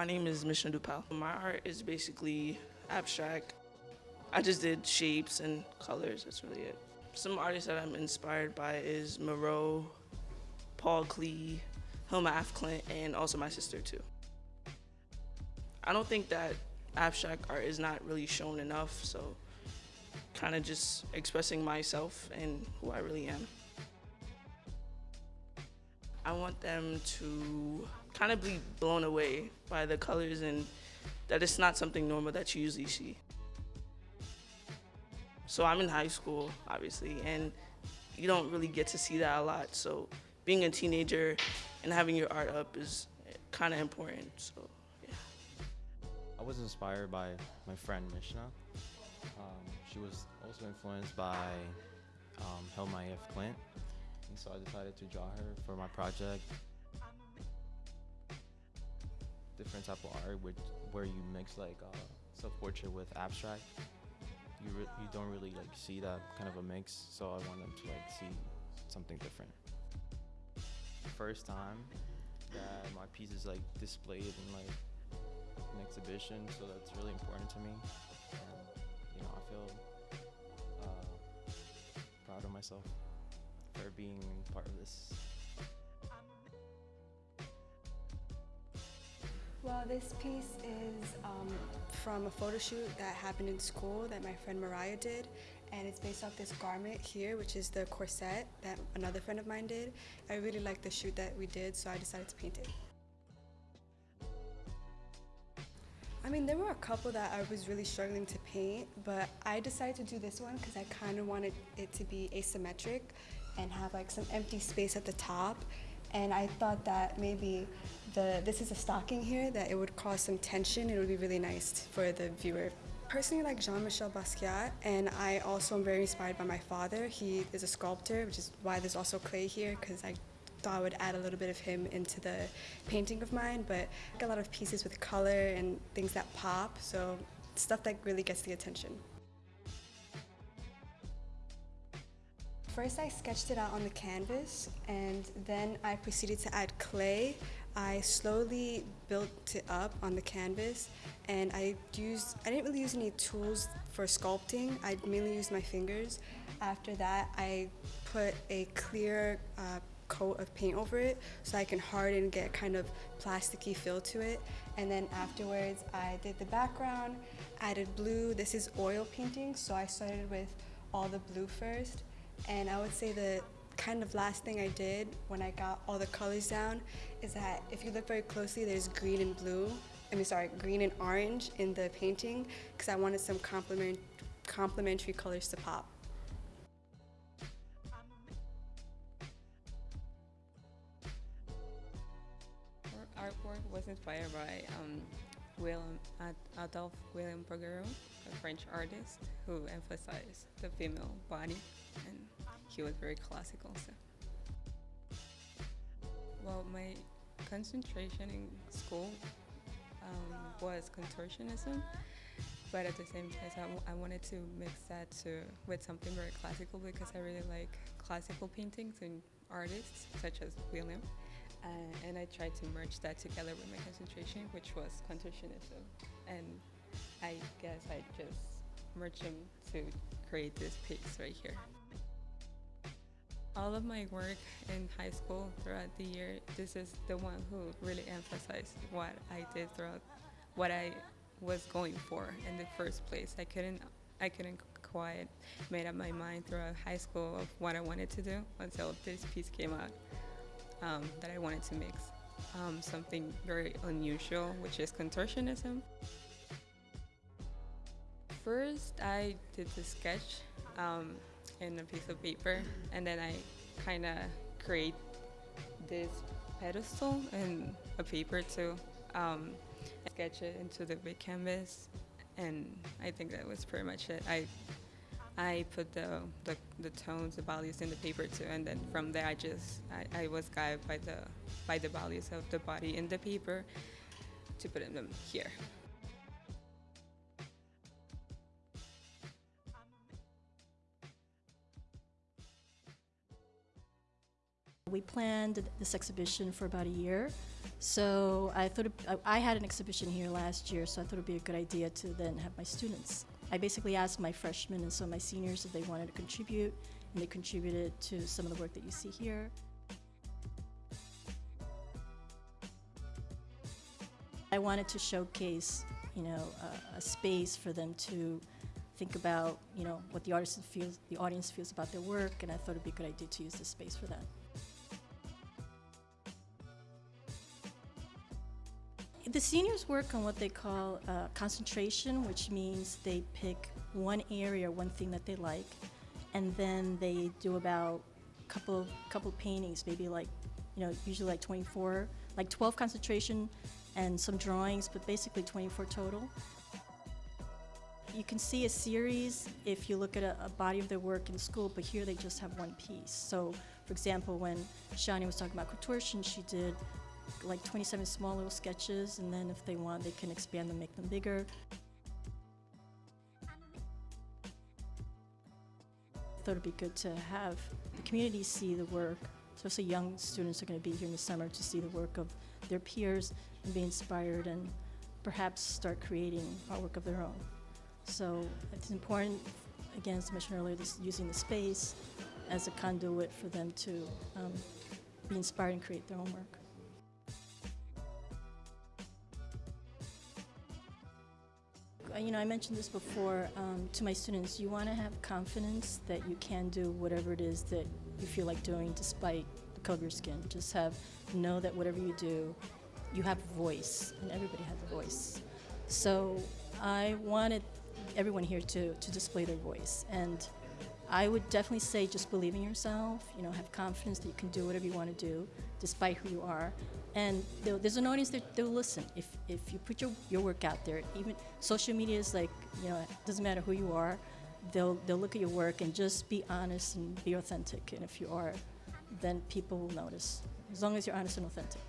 My name is Mishna Dupal. My art is basically abstract. I just did shapes and colors, that's really it. Some artists that I'm inspired by is Moreau, Paul Klee, Hilma af Klint, and also my sister too. I don't think that abstract art is not really shown enough, so kind of just expressing myself and who I really am. I want them to kind of be blown away by the colors and that it's not something normal that you usually see. So I'm in high school, obviously, and you don't really get to see that a lot. So being a teenager and having your art up is kind of important. So. I was inspired by my friend Mishna. Um, she was also influenced by um, Hilma af Klint, and so I decided to draw her for my project. Different type of art, which, where you mix like uh, self-portrait with abstract. You you don't really like see that kind of a mix, so I want them to like see something different. First time that my piece is like displayed in like an exhibition, so that's really important to me. And you know, I feel uh, proud of myself for being part of this. Well, this piece is um, from a photo shoot that happened in school that my friend Mariah did, and it's based off this garment here, which is the corset that another friend of mine did. I really liked the shoot that we did, so I decided to paint it. Mean, there were a couple that I was really struggling to paint, but I decided to do this one because I kind of wanted it to be asymmetric and have like some empty space at the top. And I thought that maybe the this is a stocking here that it would cause some tension. It would be really nice for the viewer. Personally, like Jean-Michel Basquiat, and I also am very inspired by my father. He is a sculptor, which is why there's also clay here, because I thought I would add a little bit of him into the painting of mine. But a lot of pieces with color and things that pop, so stuff that really gets the attention. First I sketched it out on the canvas and then I proceeded to add clay. I slowly built it up on the canvas and I used, I didn't really use any tools for sculpting, I mainly used my fingers. After that I put a clear uh, coat of paint over it so I can harden and get kind of plasticky feel to it. And then afterwards I did the background, added blue. This is oil painting so I started with all the blue first and I would say the kind of last thing I did when I got all the colors down is that if you look very closely, there's green and blue. I mean, sorry, green and orange in the painting because I wanted some complement, complementary colors to pop. Inspired by um, William, Adolphe William Bouguereau, a French artist who emphasized the female body and he was very classical. So. Well, my concentration in school um, was contortionism, but at the same time, I, wanted to mix that to, with something very classical because I really like classical paintings and artists such as William. Uh, and I tried to merge that together with my concentration, which was contortionism. And I guess I just merged them to create this piece right here. All of my work in high school throughout the year, this is the one who really emphasized what I did throughout, what I was going for in the first place. I couldn't, I couldn't quite made up my mind throughout high school of what I wanted to do until this piece came out um, that I wanted to mix um, something very unusual, which is contortionism. First, I did the sketch. Um, in a piece of paper and then I kind of create this pedestal in a paper to um, sketch it into the big canvas and I think that was pretty much it. I I put the, the, the tones, the values in the paper too, and then from there I just I, I was guided by the by the values of the body in the paper. to put them here. We planned this exhibition for about a year, so I thought it, I had an exhibition here last year, so I thought it'd be a good idea to then have my students. I basically asked my freshmen and some of my seniors if they wanted to contribute, and they contributed to some of the work that you see here. I wanted to showcase, you know, a, a space for them to think about, you know, what the artist feels, the audience feels about their work, and I thought it'd be a good idea to use this space for that. The seniors work on what they call uh, concentration, which means they pick one area, one thing that they like, and then they do about a couple couple paintings, maybe like, you know, usually like 24, like 12 concentration and some drawings, but basically 24 total. You can see a series if you look at a, a body of their work in school, but here they just have one piece. So, for example, when Shani was talking about contortion, she did like 27 small little sketches, and then if they want, they can expand them, make them bigger. I thought it'd be good to have the community see the work, especially young students are going to be here in the summer to see the work of their peers and be inspired and perhaps start creating artwork of their own. So it's important, again, as I mentioned earlier, this, using the space as a conduit for them to um, be inspired and create their own work. You know, I mentioned this before um, to my students. You want to have confidence that you can do whatever it is that you feel like doing despite the color of your skin. Just have, know that whatever you do, you have a voice, and everybody has a voice. So I wanted everyone here to, to display their voice. And I would definitely say just believe in yourself, you know, have confidence that you can do whatever you want to do, despite who you are. And there's an audience that they'll listen. If, if you put your, your work out there, even social media is like, you know, it doesn't matter who you are, they'll, they'll look at your work and just be honest and be authentic. And if you are, then people will notice, as long as you're honest and authentic.